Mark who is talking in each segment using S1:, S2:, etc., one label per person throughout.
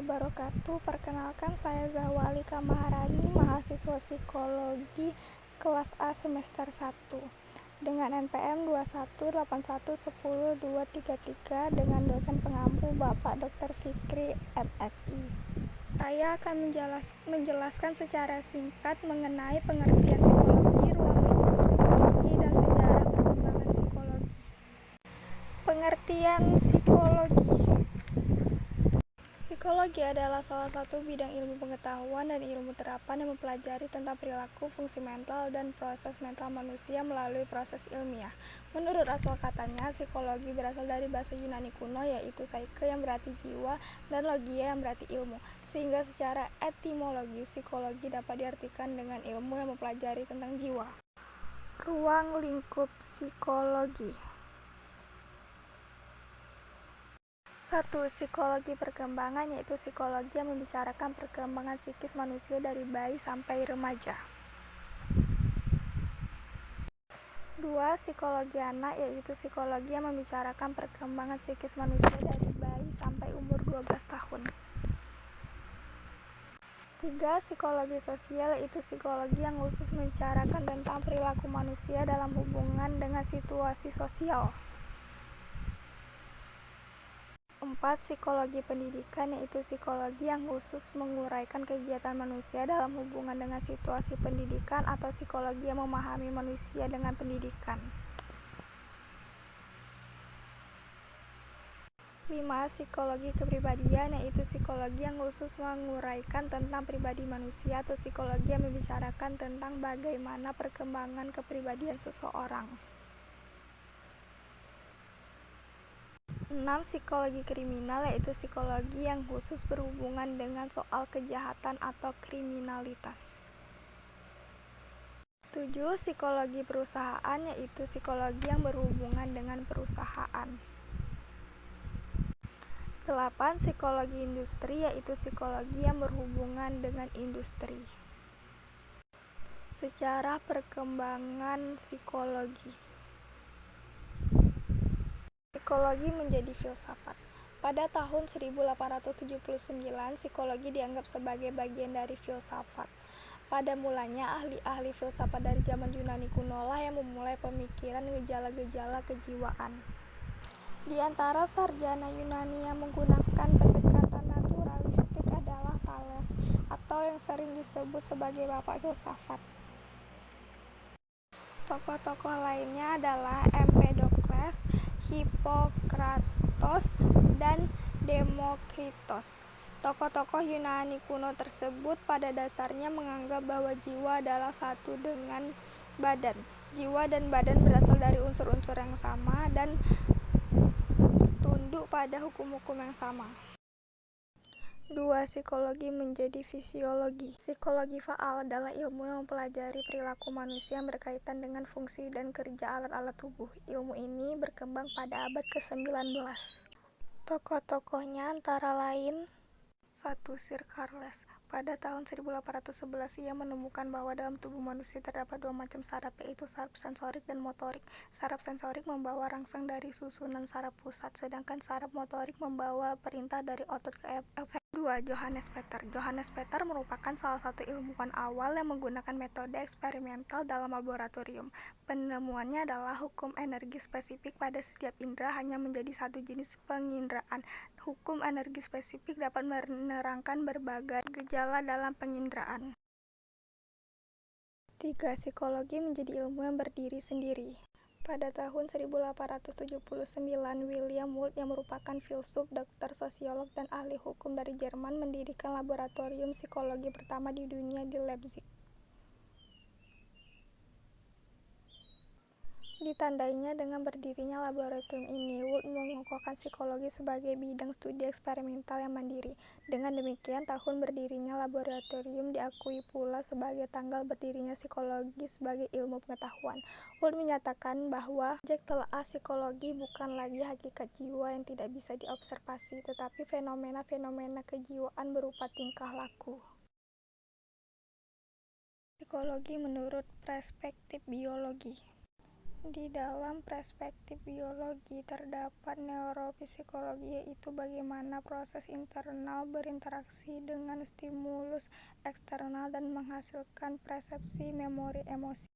S1: wabarakatuh. Perkenalkan saya Zahwali Kamaharani, mahasiswa Psikologi kelas A semester 1 dengan NPM 218110233 dengan dosen pengampu Bapak Dr. Fikri MSI. Saya akan menjelas menjelaskan secara singkat mengenai pengertian psikologi, ruang lingkup psikologi, dan sejarah perkembangan psikologi. Pengertian psikologi Psikologi adalah salah satu bidang ilmu pengetahuan dan ilmu terapan yang mempelajari tentang perilaku, fungsi mental, dan proses mental manusia melalui proses ilmiah. Menurut asal katanya, psikologi berasal dari bahasa Yunani kuno yaitu psyche yang berarti jiwa dan logia yang berarti ilmu. Sehingga secara etimologi, psikologi dapat diartikan dengan ilmu yang mempelajari tentang jiwa. Ruang lingkup psikologi 1. Psikologi perkembangan yaitu psikologi yang membicarakan perkembangan psikis manusia dari bayi sampai remaja. 2. Psikologi anak yaitu psikologi yang membicarakan perkembangan psikis manusia dari bayi sampai umur 12 tahun. 3. Psikologi sosial yaitu psikologi yang khusus membicarakan tentang perilaku manusia dalam hubungan dengan situasi sosial. 4. Psikologi pendidikan yaitu psikologi yang khusus menguraikan kegiatan manusia dalam hubungan dengan situasi pendidikan atau psikologi yang memahami manusia dengan pendidikan. 5. Psikologi kepribadian yaitu psikologi yang khusus menguraikan tentang pribadi manusia atau psikologi yang membicarakan tentang bagaimana perkembangan kepribadian seseorang. 6. Psikologi kriminal yaitu psikologi yang khusus berhubungan dengan soal kejahatan atau kriminalitas. 7. Psikologi perusahaan yaitu psikologi yang berhubungan dengan perusahaan. 8. Psikologi industri yaitu psikologi yang berhubungan dengan industri. Sejarah perkembangan psikologi Psikologi menjadi filsafat. Pada tahun 1879, psikologi dianggap sebagai bagian dari filsafat. Pada mulanya, ahli-ahli filsafat dari zaman Yunani kuno lah yang memulai pemikiran gejala-gejala kejiwaan. Di antara sarjana Yunani yang menggunakan pendekatan naturalistik adalah Thales, atau yang sering disebut sebagai bapak filsafat. Tokoh-tokoh lainnya adalah Empedokles, Hippocrates dan Demokritos. Tokoh-tokoh Yunani kuno tersebut pada dasarnya menganggap bahwa jiwa adalah satu dengan badan. Jiwa dan badan berasal dari unsur-unsur yang sama dan tunduk pada hukum-hukum yang sama. 2. Psikologi menjadi fisiologi. Psikologi faal adalah ilmu yang mempelajari perilaku manusia yang berkaitan dengan fungsi dan kerja alat-alat tubuh. Ilmu ini berkembang pada abad ke-19. Tokoh-tokohnya antara lain 1. Sir Charles pada tahun 1811 ia menemukan bahwa dalam tubuh manusia terdapat dua macam saraf yaitu saraf sensorik dan motorik. Saraf sensorik membawa rangsang dari susunan saraf pusat, sedangkan saraf motorik membawa perintah dari otot ke efek 2. Johannes Peter Johannes Peter merupakan salah satu ilmuwan awal yang menggunakan metode eksperimental dalam laboratorium. Penemuannya adalah hukum energi spesifik pada setiap indera hanya menjadi satu jenis penginderaan. Hukum energi spesifik dapat menerangkan berbagai gejala dalam penginderaan. 3. Psikologi menjadi ilmu yang berdiri sendiri. Pada tahun 1879, William Wundt yang merupakan filsuf, dokter sosiolog, dan ahli hukum dari Jerman mendirikan laboratorium psikologi pertama di dunia di Leipzig. Ditandainya dengan berdirinya laboratorium ini, Wood mengukuhkan psikologi sebagai bidang studi eksperimental yang mandiri. Dengan demikian, tahun berdirinya laboratorium diakui pula sebagai tanggal berdirinya psikologi sebagai ilmu pengetahuan. Wood menyatakan bahwa objek telaah psikologi bukan lagi hakikat jiwa yang tidak bisa diobservasi, tetapi fenomena-fenomena kejiwaan berupa tingkah laku. Psikologi menurut perspektif biologi Di dalam perspektif biologi, terdapat neurofisiologi, yaitu bagaimana proses internal berinteraksi dengan stimulus eksternal dan menghasilkan persepsi memori emosi.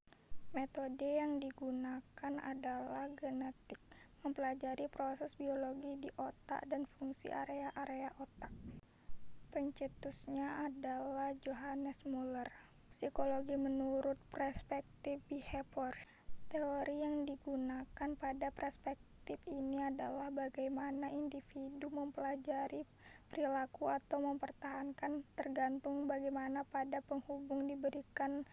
S1: Metode yang digunakan adalah genetik, mempelajari proses biologi di otak dan fungsi area-area otak. Pencetusnya adalah Johannes Muller. Psikologi menurut perspektif behavior Teori yang digunakan pada perspektif ini adalah bagaimana individu mempelajari perilaku atau mempertahankan tergantung bagaimana pada penghubung diberikan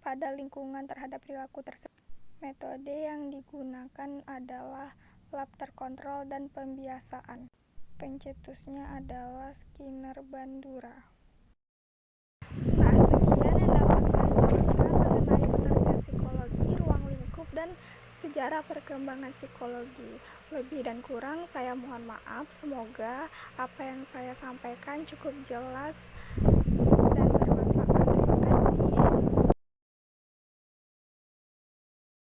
S1: pada lingkungan terhadap perilaku tersebut. Metode yang digunakan adalah lab terkontrol dan pembiasaan. Pencetusnya adalah Skinner Bandura. Nah, sekian yang dapat saya jelaskan mengenai pengertian psikologi, dan sejarah perkembangan psikologi. Lebih dan kurang saya mohon maaf. Semoga apa yang saya sampaikan cukup jelas